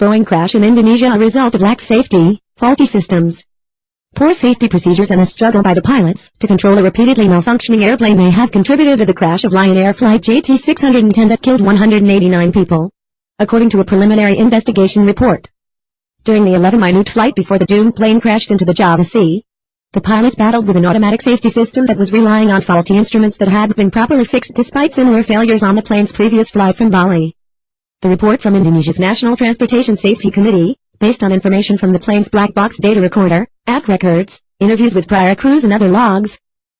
Boeing crash in Indonesia a result of lax safety, faulty systems. Poor safety procedures and a struggle by the pilots to control a repeatedly malfunctioning airplane may have contributed to the crash of Lion Air Flight JT610 that killed 189 people. According to a preliminary investigation report. During the 11-minute flight before the doomed plane crashed into the Java Sea, the pilot battled with an automatic safety system that was relying on faulty instruments that hadn't been properly fixed despite similar failures on the plane's previous flight from Bali. The report from Indonesia's National Transportation Safety Committee, based on information from the plane's black box data recorder, app records, interviews with prior crews and other logs,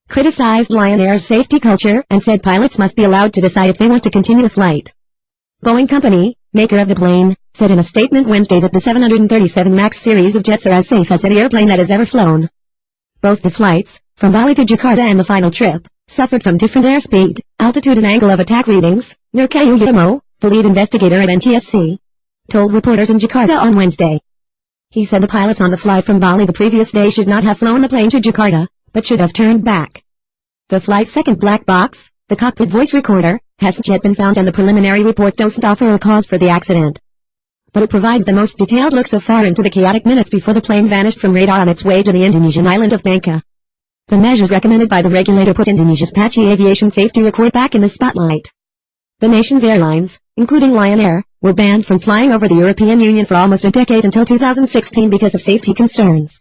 criticized Lion Air's safety culture and said pilots must be allowed to decide if they want to continue the flight. Boeing Company, maker of the plane, said in a statement Wednesday that the 737 MAX series of jets are as safe as any airplane that has ever flown. Both the flights, from Bali to Jakarta and the final trip, suffered from different airspeed, altitude and angle of attack readings, Nurcahyo Utomo, the lead investigator at NTSC, told reporters in Jakarta on Wednesday. He said the pilots on the flight from Bali the previous day should not have flown the plane to Jakarta, but should have turned back. The flight's second black box, the cockpit voice recorder, hasn't yet been found and the preliminary report doesn't offer a cause for the accident. But it provides the most detailed look so far into the chaotic minutes before the plane vanished from radar on its way to the Indonesian island of Bangka. The measures recommended by the regulator put Indonesia's patchy aviation safety record back in the spotlight. The nation's airlines, including Lion Air, were banned from flying over the European Union for almost a decade until 2016 because of safety concerns.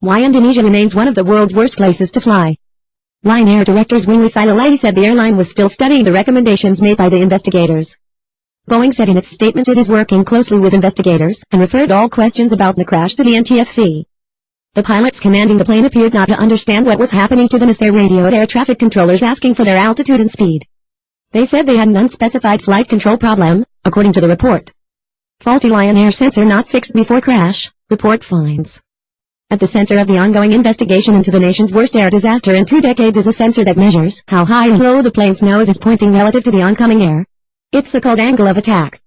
Why Indonesia remains one of the world's worst places to fly. Lion Air Director Zwingly Silalahi said the airline was still studying the recommendations made by the investigators. Boeing said in its statement it is working closely with investigators and referred all questions about the crash to the NTSC. The pilots commanding the plane appeared not to understand what was happening to them as they radioed air traffic controllers asking for their altitude and speed. They said they had an unspecified flight control problem, according to the report. Faulty Lion Air sensor not fixed before crash, report finds. At the center of the ongoing investigation into the nation's worst air disaster in two decades is a sensor that measures how high and low the plane's nose is pointing relative to the oncoming air. It's the called angle of attack.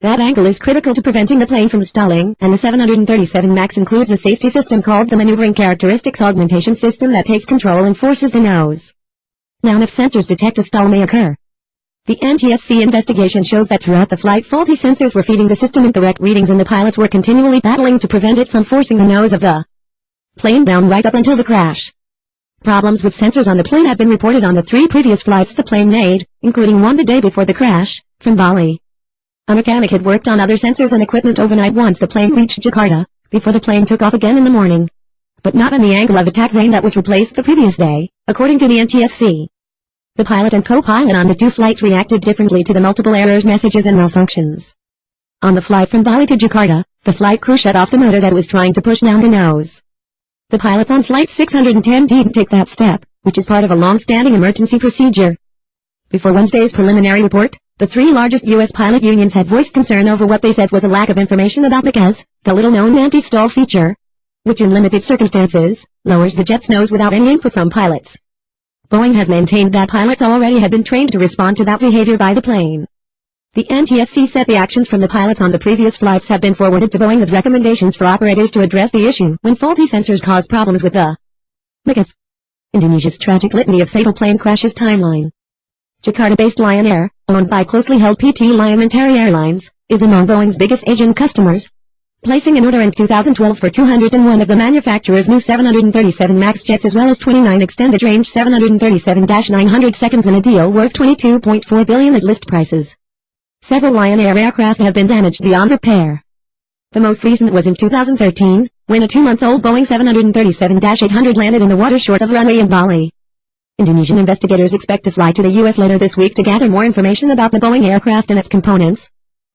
That angle is critical to preventing the plane from stalling, and the 737 MAX includes a safety system called the Maneuvering Characteristics Augmentation System that takes control and forces the nose. Now if sensors detect a stall may occur, the NTSC investigation shows that throughout the flight faulty sensors were feeding the system incorrect readings and the pilots were continually battling to prevent it from forcing the nose of the plane down right up until the crash. Problems with sensors on the plane have been reported on the three previous flights the plane made, including one the day before the crash, from Bali. A mechanic had worked on other sensors and equipment overnight once the plane reached Jakarta, before the plane took off again in the morning. But not on the angle of attack vane that was replaced the previous day, according to the NTSC. The pilot and co-pilot on the two flights reacted differently to the multiple errors messages and malfunctions. On the flight from Bali to Jakarta, the flight crew shut off the motor that was trying to push down the nose. The pilots on Flight 610 didn't take that step, which is part of a long-standing emergency procedure. Before Wednesday's preliminary report, the three largest U.S. pilot unions had voiced concern over what they said was a lack of information about MCAS, the little-known anti-stall feature, which in limited circumstances, lowers the jet's nose without any input from pilots. Boeing has maintained that pilots already had been trained to respond to that behavior by the plane. The NTSC said the actions from the pilots on the previous flights have been forwarded to Boeing with recommendations for operators to address the issue when faulty sensors cause problems with the MCAS. Indonesia's tragic litany of fatal plane crashes timeline. Jakarta-based Lion Air, owned by closely held PT Lion Mentari Airlines, is among Boeing's biggest Asian customers, placing an order in 2012 for 201 of the manufacturer's new 737 MAX jets as well as 29 extended range 737-900 seconds in a deal worth 22.4 billion at list prices. Several Lion Air aircraft have been damaged beyond repair. The most recent was in 2013, when a two-month-old Boeing 737-800 landed in the water short of runway in Bali. Indonesian investigators expect to fly to the U.S. later this week to gather more information about the Boeing aircraft and its components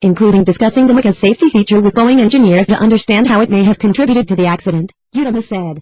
including discussing the MCAS safety feature with Boeing engineers to understand how it may have contributed to the accident, Utomo said.